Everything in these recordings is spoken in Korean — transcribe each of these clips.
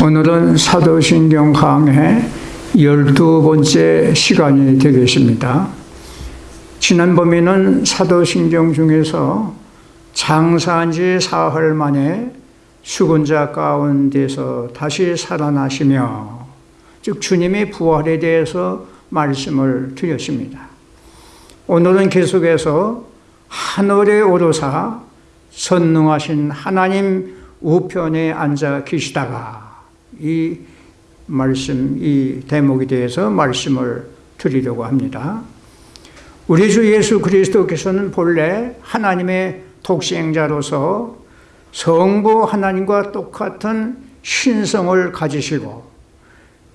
오늘은 사도신경 강의 열두 번째 시간이 되겠습니다. 지난번에는 사도신경 중에서 장사한 지 사흘 만에 죽은 자 가운데서 다시 살아나시며 즉 주님의 부활에 대해서 말씀을 드렸습니다. 오늘은 계속해서 하늘에 오르사 선능하신 하나님 우편에 앉아 계시다가 이 말씀, 이 대목에 대해서 말씀을 드리려고 합니다. 우리 주 예수 그리스도께서는 본래 하나님의 독생자로서 성부 하나님과 똑같은 신성을 가지시고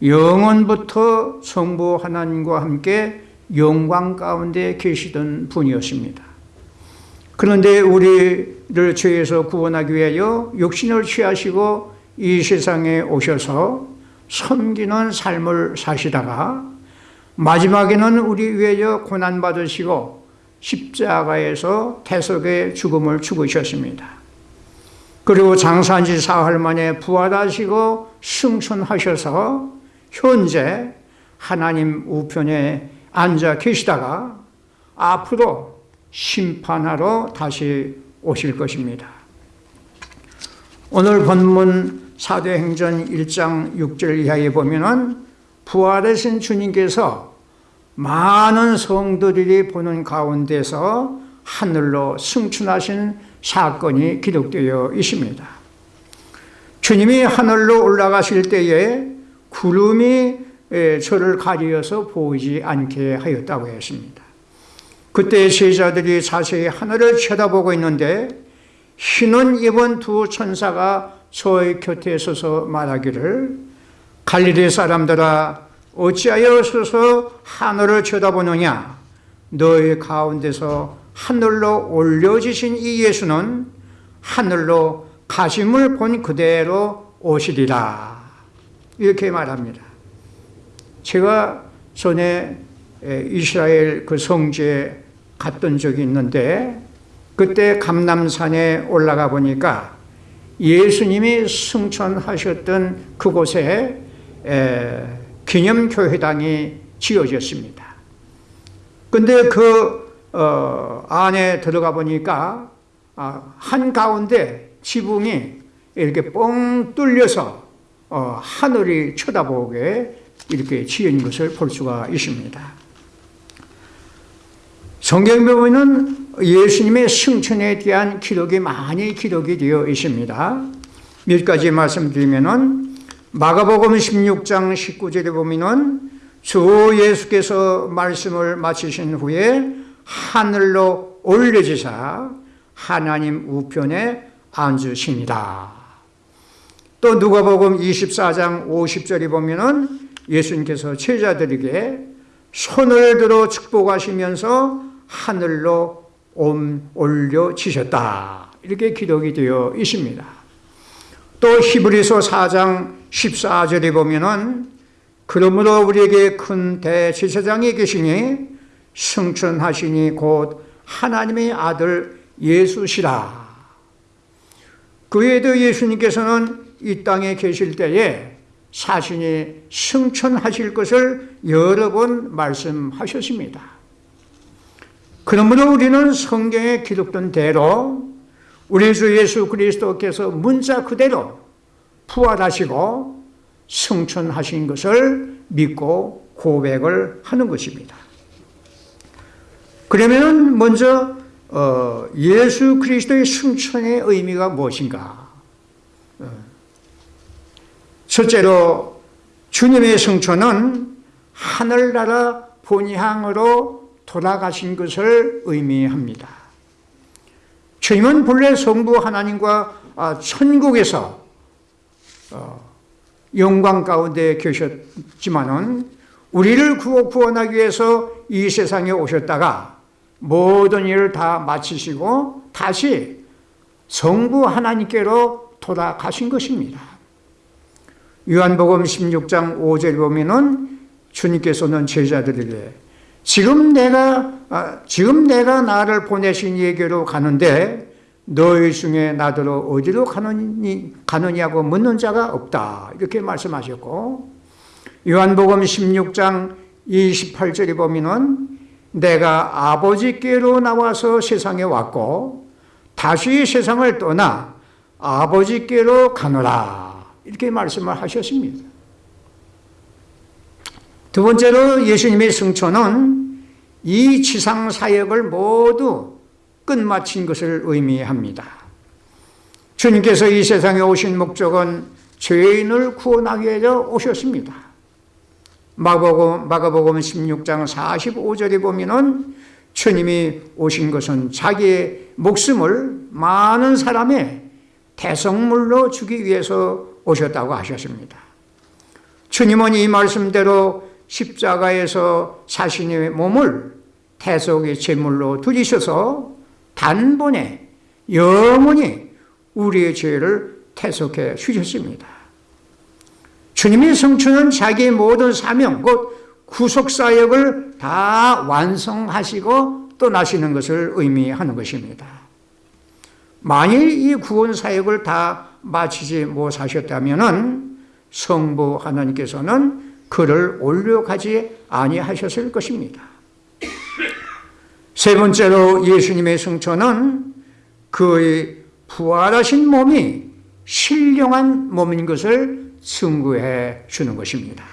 영원부터 성부 하나님과 함께 영광 가운데 계시던 분이었습니다. 그런데 우리를 죄에서 구원하기 위하여 육신을 취하시고 이 세상에 오셔서 섬기는 삶을 사시다가 마지막에는 우리 위하여 고난받으시고 십자가에서 태석의 죽음을 죽으셨습니다. 그리고 장사한 지 사흘 만에 부활하시고 승천하셔서 현재 하나님 우편에 앉아 계시다가 앞으로 심판하러 다시 오실 것입니다. 오늘 본문 사도행전 1장 6절 이하에 보면은 부활하신 주님께서 많은 성도들이 보는 가운데서 하늘로 승천하신 사건이 기록되어 있습니다. 주님이 하늘로 올라가실 때에 구름이 저를 가리어서 보이지 않게 하였다고 했습니다. 그때 제자들이 자세히 하늘을 쳐다보고 있는데 흰옷 입은 두 천사가 저의 곁에 서서 말하기를 갈릴리 사람들아 어찌하여 서서 하늘을 쳐다보느냐? 너희 가운데서 하늘로 올려지신 이 예수는 하늘로 가심을 본 그대로 오시리라. 이렇게 말합니다. 제가 전에 이스라엘 그 성지에 갔던 적이 있는데 그때 감남산에 올라가 보니까 예수님이 승천하셨던 그곳에 기념교회당이 지어졌습니다. 근데 그 어, 안에 들어가 보니까 아, 한 가운데 지붕이 이렇게 뻥 뚫려서 어, 하늘이 쳐다보게 이렇게 지은 것을 볼 수가 있습니다. 성경 보면은 예수님의 승천에 대한 기록이 많이 기록이 되어 있습니다. 몇 가지 말씀드리면은 마가복음 16장 19절에 보면은 주 예수께서 말씀을 마치신 후에 하늘로 올려지사 하나님 우편에 앉으십니다. 또 누가복음 24장 50절에 보면은 예수님께서 제자들에게 손을 들어 축복하시면서 하늘로 올려지셨다. 이렇게 기록이 되어 있습니다. 또 히브리서 4장 14절에 보면은 그러므로 우리에게 큰 대제사장이 계시니 승천하시니 곧 하나님의 아들 예수시라. 그 외에도 예수님께서는 이 땅에 계실 때에 사신이 승천하실 것을 여러 번 말씀하셨습니다. 그러므로 우리는 성경에 기록된 대로 우리 주 예수 그리스도께서 문자 그대로 부활하시고 승천하신 것을 믿고 고백을 하는 것입니다. 그러면 먼저 어, 예수 그리스도의 승천의 의미가 무엇인가? 어, 첫째로 주님의 승천은 하늘나라 본향으로 돌아가신 것을 의미합니다. 주님은 본래 성부 하나님과 아, 천국에서 어, 영광 가운데 계셨지만은 우리를 구원하기 위해서 이 세상에 오셨다가 모든 일을 다 마치시고 다시 성부 하나님께로 돌아가신 것입니다. 요한복음 16장 5절 보면은 주님께서는 제자들에게 지금 내가 아, 지금 내가 나를 보내신 얘기로 가는데 너희 중에 나더러 어디로 가느니, 가느냐고 묻는 자가 없다. 이렇게 말씀하셨고, 요한복음 16장 28절에 보면은 내가 아버지께로 나와서 세상에 왔고, 다시 세상을 떠나 아버지께로 가노라. 이렇게 말씀을 하셨습니다. 두 번째로 예수님의 승천은 이 지상 사역을 모두 끝마친 것을 의미합니다. 주님께서 이 세상에 오신 목적은 죄인을 구원하기 위해서 오셨습니다. 마가복음, 마가복음 16장 45절에 보면은 주님이 오신 것은 자기의 목숨을 많은 사람의 대성물로 주기 위해서 오셨다고 하셨습니다. 주님은 이 말씀대로 십자가에서 자신의 몸을 대속의 제물로 드리셔서 단번에 영원히 우리의 죄를 태속해 주셨습니다. 주님의 성취는 자기의 모든 사명, 곧 구속사역을 다 완성하시고 떠나시는 것을 의미하는 것입니다. 만일 이 구원사역을 다 마치지 못하셨다면 성부 하나님께서는 그를 올려가지 아니하셨을 것입니다. 세 번째로 예수님의 승천은 그의 부활하신 몸이 신령한 몸인 것을 증거해 주는 것입니다.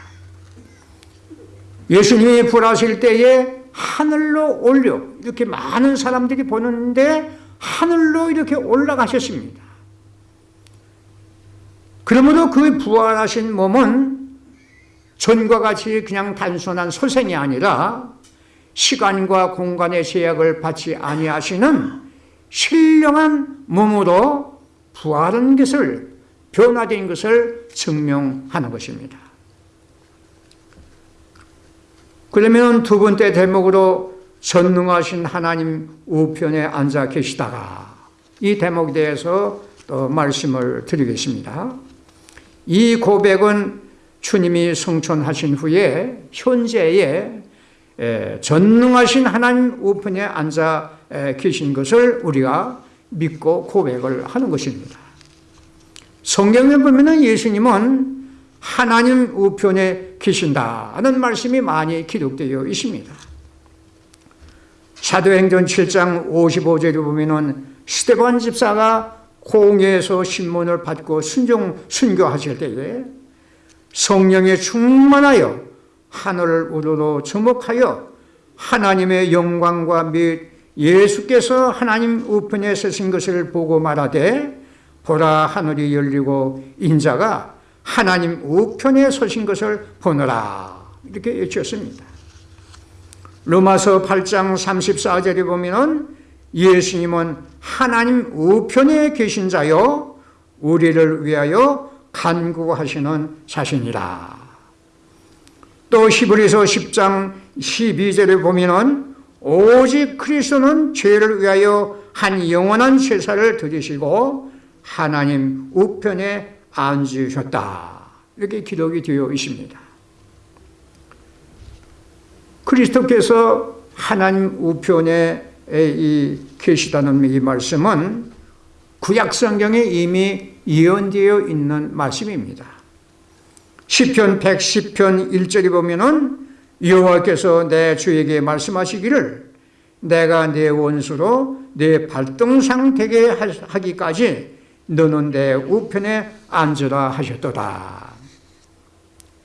예수님이 부활하실 때에 하늘로 올려 이렇게 많은 사람들이 보는데 하늘로 이렇게 올라가셨습니다. 그러므로 그 부활하신 몸은 전과 같이 그냥 단순한 소생이 아니라 시간과 공간의 제약을 받지 아니하시는 신령한 몸으로 부활한 것을 변화된 것을 증명하는 것입니다. 그러면 두 번째 대목으로 전능하신 하나님 우편에 앉아 계시다가 이 대목에 대해서 또 말씀을 드리겠습니다. 이 고백은 주님이 성천하신 후에 현재의 전능하신 하나님 우편에 앉아 계신 것을 우리가 믿고 고백을 하는 것입니다. 성경에 보면 예수님은 하나님 우편에 계신다는 말씀이 많이 기록되어 있습니다. 사도행전 7장 55절에 보면 스테반 집사가 공회에서 신문을 받고 순종, 순교하실 때에 성령에 충만하여 하늘을 우러러 주목하여 하나님의 영광과 및 예수께서 하나님 우편에 서신 것을 보고 말하되 보라 하늘이 열리고 인자가 하나님 우편에 서신 것을 보느라 이렇게 외쳤습니다. 로마서 8장 34절에 보면 예수님은 하나님 우편에 계신 자요 우리를 위하여 간구하시는 자신이라. 또 히브리서 10장 12절에 보면 오직 그리스도는 죄를 위하여 한 영원한 제사를 드리시고 하나님 우편에 앉으셨다. 이렇게 기록이 되어 있습니다. 그리스도께서 하나님 우편에 계시다는 이 말씀은 구약 성경에 이미 예언되어 있는 말씀입니다. 시편 110편 1절에 보면은 여호와께서 내 주에게 말씀하시기를 내가 내 원수로 내 발등상 되게 하기까지 너는 내 우편에 앉으라 하셨도다.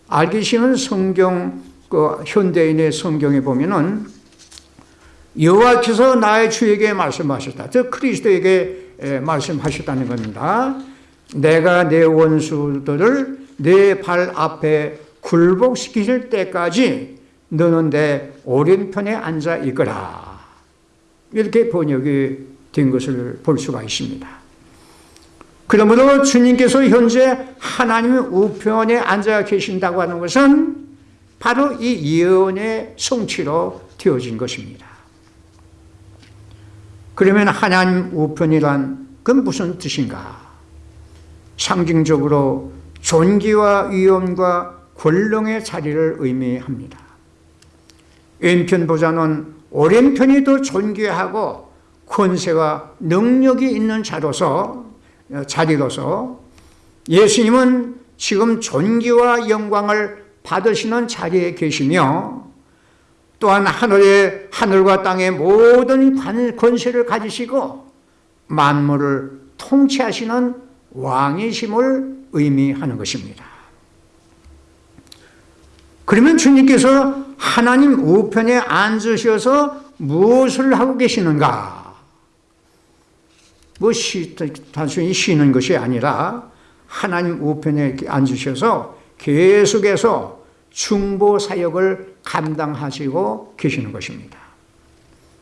알기 쉬운 성경 그 현대인의 성경에 보면은 여호와께서 나의 주에게 말씀하셨다. 즉 그리스도에게 말씀하셨다는 겁니다. 내가 내 원수들을 내 발 앞에 굴복시킬 때까지 너는 내 오른편에 앉아 있거라. 이렇게 번역이 된 것을 볼 수가 있습니다. 그러므로 주님께서 현재 하나님의 우편에 앉아 계신다고 하는 것은 바로 이 예언의 성취로 되어진 것입니다. 그러면 하나님 우편이란 그 무슨 뜻인가? 상징적으로 존귀와 위엄과 권능의 자리를 의미합니다. 왼편보다는 오른편이 더 존귀하고 권세와 능력이 있는 자로서 어, 자리로서 예수님은 지금 존귀와 영광을 받으시는 자리에 계시며 또한 하늘의 하늘과 땅의 모든 권세를 가지시고 만물을 통치하시는 왕이심을 의미하는 것입니다. 그러면 주님께서 하나님 우편에 앉으셔서 무엇을 하고 계시는가? 뭐 쉬, 단순히 쉬는 것이 아니라 하나님 우편에 앉으셔서 계속해서 중보 사역을 감당하시고 계시는 것입니다.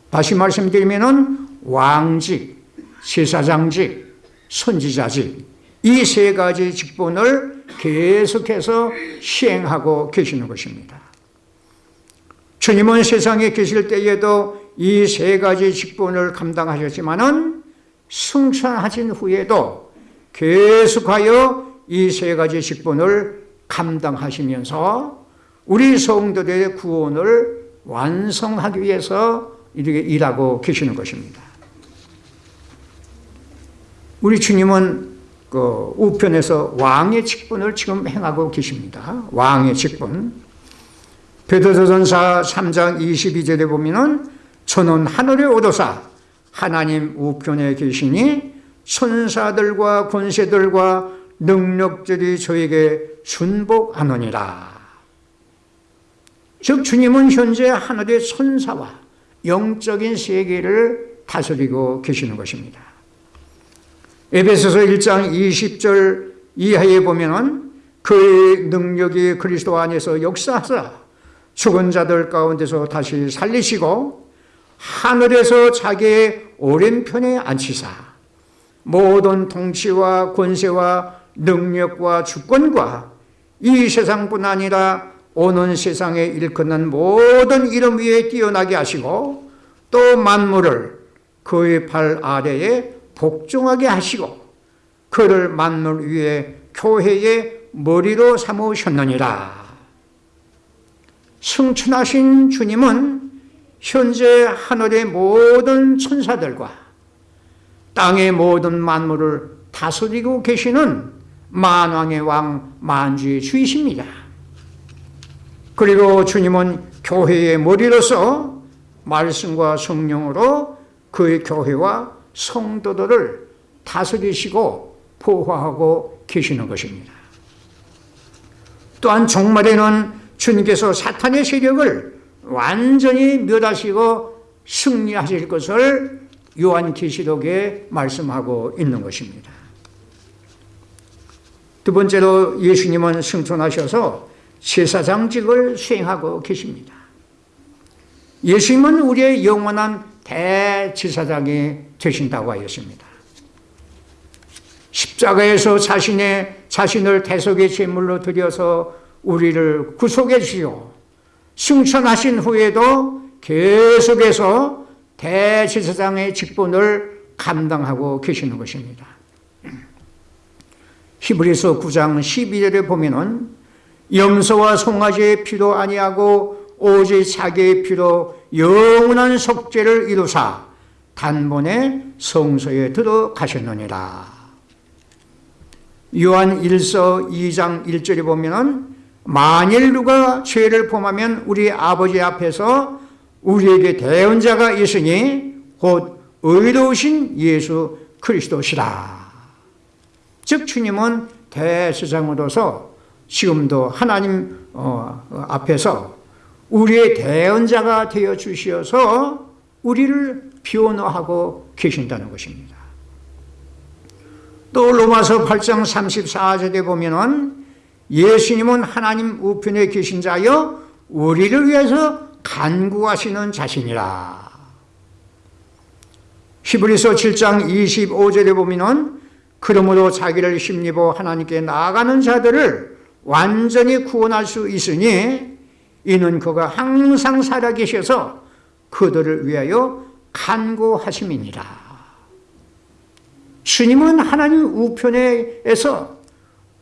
다시 말씀드리면 왕직, 제사장직, 선지자직 이 세 가지 직분을 계속해서 시행하고 계시는 것입니다. 주님은 세상에 계실 때에도 이 세 가지 직분을 감당하셨지만 은 승천하신 후에도 계속하여 이 세 가지 직분을 감당하시면서 우리 성도들의 구원을 완성하기 위해서 이렇게 일하고 계시는 것입니다. 우리 주님은 그 우편에서 왕의 직분을 지금 행하고 계십니다. 왕의 직분. 베드로전서 3장 22절에 보면은 저는 하늘에 오도사 하나님 우편에 계시니 천사들과 권세들과 능력들이 저에게 순복하노니라. 즉 주님은 현재 하늘의 천사와 영적인 세계를 다스리고 계시는 것입니다. 에베소서 1장 20절 이하에 보면은 그의 능력이 그리스도 안에서 역사하사 죽은 자들 가운데서 다시 살리시고 하늘에서 자기의 오른편에 앉히사 모든 통치와 권세와 능력과 주권과 이 세상뿐 아니라 오는 세상에 일컫는 모든 이름 위에 뛰어나게 하시고 또 만물을 그의 발 아래에 복종하게 하시고 그를 만물 위에 교회의 머리로 삼으셨느니라. 승천하신 주님은 현재 하늘의 모든 천사들과 땅의 모든 만물을 다스리고 계시는 만왕의 왕 만주의 주이십니다. 그리고 주님은 교회의 머리로서 말씀과 성령으로 그의 교회와 성도들을 다스리시고 보호하고 계시는 것입니다. 또한 종말에는 주님께서 사탄의 세력을 완전히 멸하시고 승리하실 것을 요한계시록에 말씀하고 있는 것입니다. 두 번째로 예수님은 승천하셔서 제사장직을 수행하고 계십니다. 예수님은 우리의 영원한 대제사장이 되신다고 하였습니다. 십자가에서 자신의 자신을 대속의 제물로 드려서 우리를 구속해 주시오. 승천하신 후에도 계속해서 대제사장의 직분을 감당하고 계시는 것입니다. 히브리서 9장 12절에 보면은 염소와 송아지의 피로 아니하고 오직 자기의 피로 영원한 속죄를 이루사 단번에 성소에 들어가셨느니라. 요한 1서 2장 1절에 보면은 만일 누가 죄를 범하면 우리 아버지 앞에서 우리에게 대언자가 있으니 곧 의로우신 예수 그리스도시라. 즉 주님은 대세상으로서 지금도 하나님 어, 앞에서 우리의 대언자가 되어 주시어서 우리를 변호하고 계신다는 것입니다. 또 로마서 8장 34절에 보면은 예수님은 하나님 우편에 계신 자여 우리를 위해서 간구하시는 자신이라. 히브리서 7장 25절에 보면은 그러므로 자기를 힘입어 하나님께 나아가는 자들을 완전히 구원할 수 있으니 이는 그가 항상 살아계셔서 그들을 위하여 간구하심이니라. 주님은 하나님 우편에서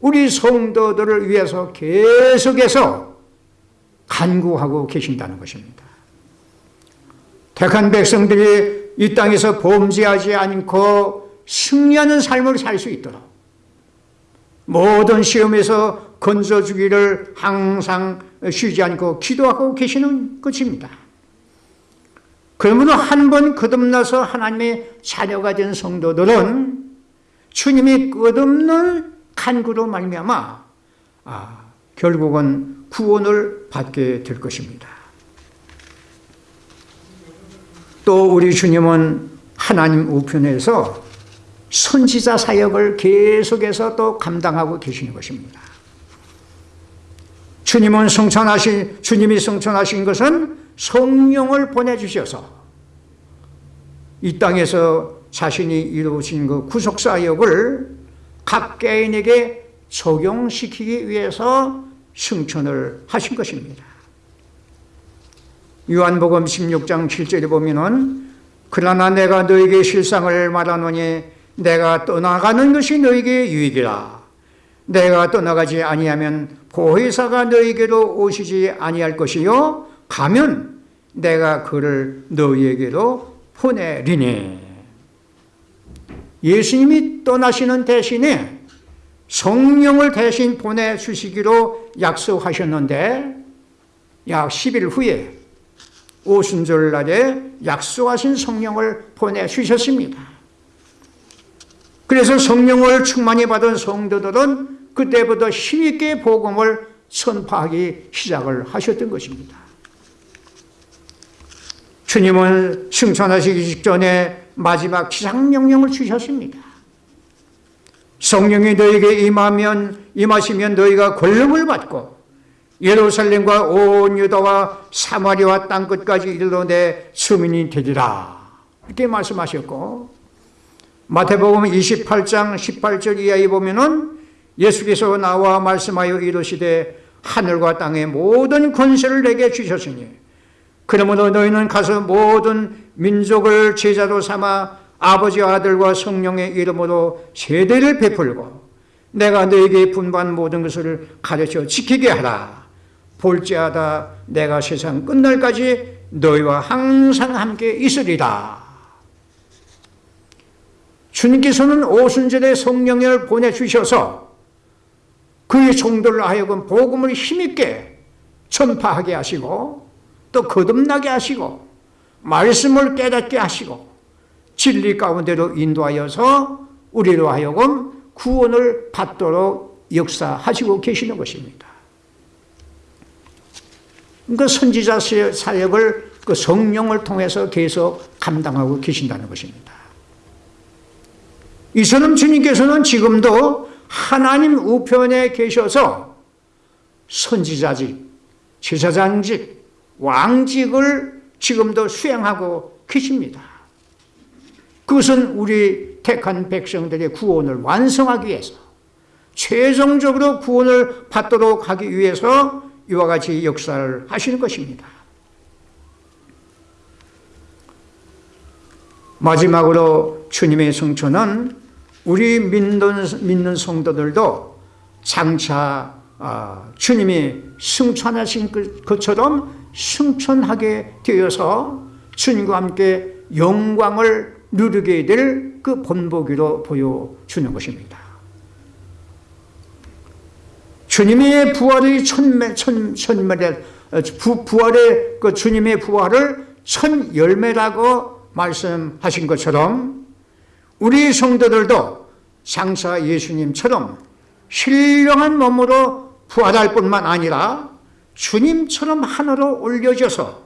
우리 성도들을 위해서 계속해서 간구하고 계신다는 것입니다. 택한 백성들이 이 땅에서 범죄하지 않고 승리하는 삶을 살 수 있도록 모든 시험에서 건져주기를 항상 쉬지 않고 기도하고 계시는 것입니다. 그러므로 한 번 거듭나서 하나님의 자녀가 된 성도들은 주님이 끝없는 간구로 말미암아 아, 결국은 구원을 받게 될 것입니다. 또 우리 주님은 하나님 우편에서 선지자 사역을 계속해서 또 감당하고 계시는 것입니다. 주님은 성천하신 주님이 성천하신 것은 성령을 보내주셔서 이 땅에서 자신이 이루신 그 구속 사역을 각 개인에게 적용시키기 위해서 승천을 하신 것입니다. 요한복음 16장 7절에 보면은 그러나 내가 너에게 실상을 말하노니 내가 떠나가는 것이 너에게 유익이라 내가 떠나가지 아니하면 보혜사가 너에게로 오시지 아니할 것이요 가면 내가 그를 너희에게로 보내리니 예수님이 떠나시는 대신에 성령을 대신 보내주시기로 약속하셨는데 약 10일 후에 오순절 날에 약속하신 성령을 보내주셨습니다. 그래서 성령을 충만히 받은 성도들은 그때부터 힘있게 복음을 선포하기 시작을 하셨던 것입니다. 주님은 승천하시기 직전에 마지막 기상명령을 주셨습니다. 성령이 너에게 임하면 임하시면 너희가 권력을 받고 예루살렘과 온 유다와 사마리아 땅 끝까지 이르러 내 수민이 되리라 이렇게 말씀하셨고 마태복음 28장 18절 이하에 보면은 예수께서 나와 말씀하여 이르시되 하늘과 땅의 모든 권세를 내게 주셨으니 그러므로 너희는 가서 모든 민족을 제자로 삼아 아버지와 아들과 성령의 이름으로 세대를 베풀고 내가 너에게 분반 모든 것을 가르쳐 지키게 하라. 볼지하다 내가 세상 끝날까지 너희와 항상 함께 있으리라. 주님께서는 오순절에 성령을 보내주셔서 그의 종들을 하여금 복음을 힘있게 전파하게 하시고 또 거듭나게 하시고 말씀을 깨닫게 하시고 진리 가운데로 인도하여서 우리로 하여금 구원을 받도록 역사하시고 계시는 것입니다. 그 선지자 사역을 그 성령을 통해서 계속 감당하고 계신다는 것입니다. 이처럼 주님께서는 지금도 하나님 우편에 계셔서 선지자직, 제사장직, 왕직을 지금도 수행하고 계십니다. 그것은 우리 택한 백성들의 구원을 완성하기 위해서 최종적으로 구원을 받도록 하기 위해서 이와 같이 역사를 하시는 것입니다. 마지막으로 주님의 성천은 우리 믿는, 믿는 성도들도 장차 아, 주님이 승천하신 그, 것처럼 승천하게 되어서 주님과 함께 영광을 누리게 될 그 본보기로 보여주는 것입니다. 주님의 부활의 천매, 천, 천매를, 부, 부활의 그 주님의 부활을 천 열매라고 말씀하신 것처럼 우리 성도들도 장사 예수님처럼 신령한 몸으로 부활할 뿐만 아니라 주님처럼 하늘로 올려져서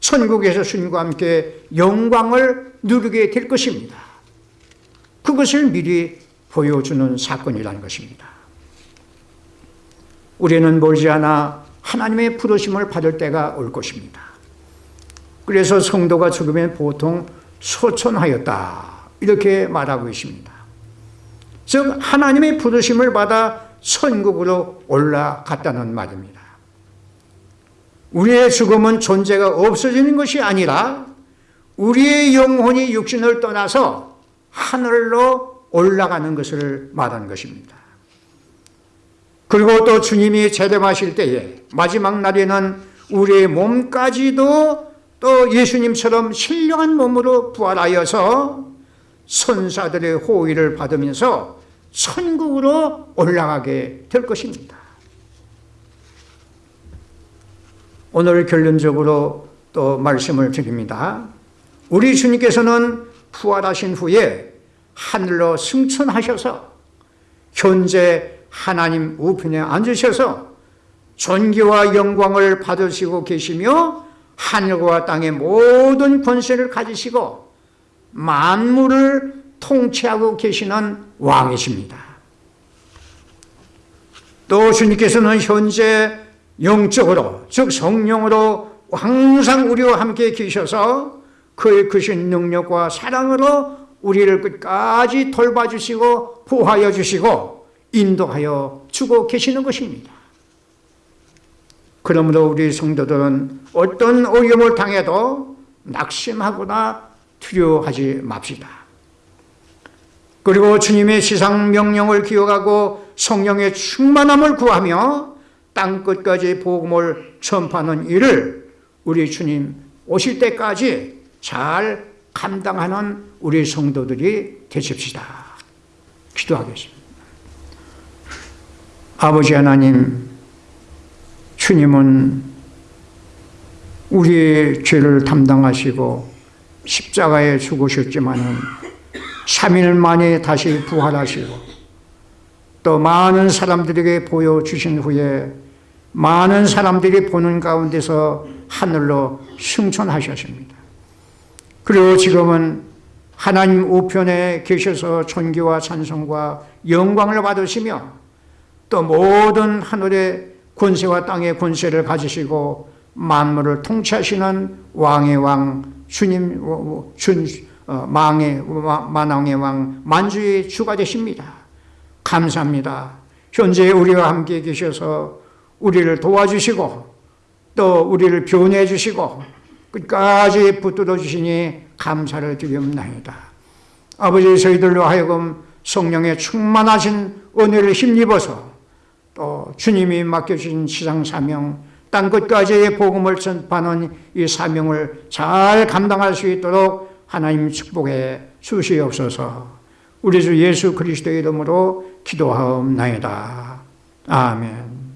천국에서 주님과 함께 영광을 누리게 될 것입니다. 그것을 미리 보여주는 사건이라는 것입니다. 우리는 멀지않아 하나님의 부르심을 받을 때가 올 것입니다. 그래서 성도가 죽으면 보통 소천하였다 이렇게 말하고 있습니다. 즉 하나님의 부르심을 받아 천국으로 올라갔다는 말입니다. 우리의 죽음은 존재가 없어지는 것이 아니라 우리의 영혼이 육신을 떠나서 하늘로 올라가는 것을 말하는 것입니다. 그리고 또 주님이 재림하실 때에 마지막 날에는 우리의 몸까지도 또 예수님처럼 신령한 몸으로 부활하여서 선사들의 호의를 받으면서 천국으로 올라가게 될 것입니다. 오늘 결론적으로 또 말씀을 드립니다. 우리 주님께서는 부활하신 후에 하늘로 승천하셔서 현재 하나님 우편에 앉으셔서 존귀와 영광을 받으시고 계시며 하늘과 땅의 모든 권세를 가지시고 만물을 통치하고 계시는 왕이십니다. 또 주님께서는 현재 영적으로 즉 성령으로 항상 우리와 함께 계셔서 그의 크신 능력과 사랑으로 우리를 끝까지 돌봐주시고 보호하여 주시고 인도하여 주고 계시는 것입니다. 그러므로 우리 성도들은 어떤 오염을 당해도 낙심하거나 두려워하지 맙시다. 그리고 주님의 시상 명령을 기억하고 성령의 충만함을 구하며 땅 끝까지 복음을 전파하는 일을 우리 주님 오실 때까지 잘 감당하는 우리 성도들이 되십시다. 기도하겠습니다. 아버지 하나님, 주님은 우리의 죄를 담당하시고 십자가에 죽으셨지만은 3일 만에 다시 부활하시고 또 많은 사람들에게 보여주신 후에 많은 사람들이 보는 가운데서 하늘로 승천하셨습니다. 그리고 지금은 하나님 우편에 계셔서 존귀와 찬송과 영광을 받으시며 또 모든 하늘의 권세와 땅의 권세를 가지시고 만물을 통치하시는 왕의 왕 주님 준 망의 만왕의 왕 만주의 주가 되십니다. 감사합니다. 현재 우리와 함께 계셔서 우리를 도와주시고 또 우리를 변해 주시고 끝까지 붙들어 주시니 감사를 드리옵나이다. 아버지 저희들로 하여금 성령의 충만하신 은혜를 힘입어서 또 주님이 맡겨주신 시상 사명 땅 끝까지의 복음을 전파하는 이 사명을 잘 감당할 수 있도록 하나님 축복해 주시옵소서 우리 주 예수 그리스도의 이름으로 기도하옵나이다. 아멘